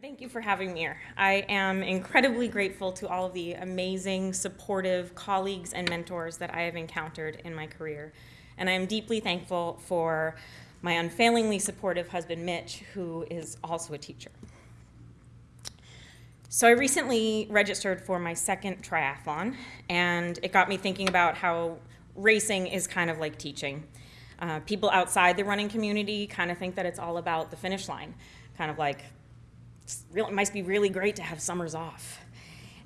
Thank you for having me here. I am incredibly grateful to all of the amazing, supportive colleagues and mentors that I have encountered in my career. And I am deeply thankful for my unfailingly supportive husband, Mitch, who is also a teacher. So I recently registered for my second triathlon, and it got me thinking about how racing is kind of like teaching. Uh, people outside the running community kind of think that it's all about the finish line, kind of like it must be really great to have summers off.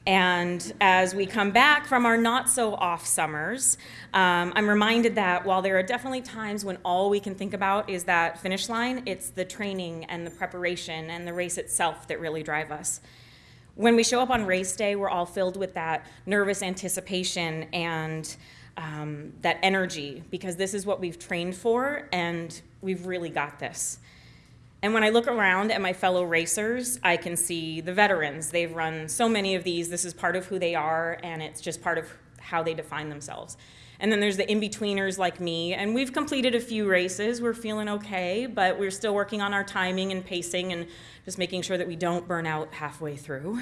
And as we come back from our not so off summers, um, I'm reminded that while there are definitely times when all we can think about is that finish line, it's the training and the preparation and the race itself that really drive us. When we show up on race day, we're all filled with that nervous anticipation and um, that energy because this is what we've trained for and we've really got this. And when I look around at my fellow racers, I can see the veterans. They've run so many of these. This is part of who they are, and it's just part of how they define themselves. And then there's the in-betweeners like me, and we've completed a few races. We're feeling okay, but we're still working on our timing and pacing and just making sure that we don't burn out halfway through.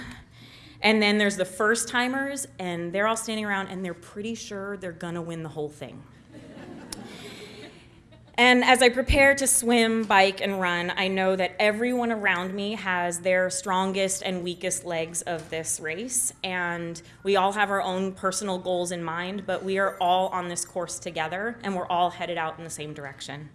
And then there's the first timers, and they're all standing around and they're pretty sure they're gonna win the whole thing. And as I prepare to swim, bike, and run, I know that everyone around me has their strongest and weakest legs of this race. And we all have our own personal goals in mind, but we are all on this course together and we're all headed out in the same direction.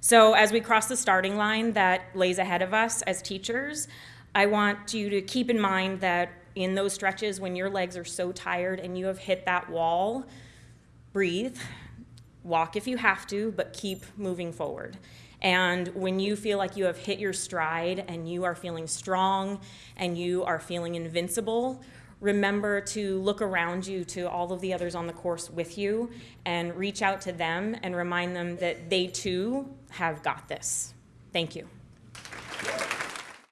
So as we cross the starting line that lays ahead of us as teachers, I want you to keep in mind that in those stretches when your legs are so tired and you have hit that wall, breathe, Walk if you have to, but keep moving forward. And when you feel like you have hit your stride and you are feeling strong and you are feeling invincible, remember to look around you to all of the others on the course with you and reach out to them and remind them that they too have got this. Thank you.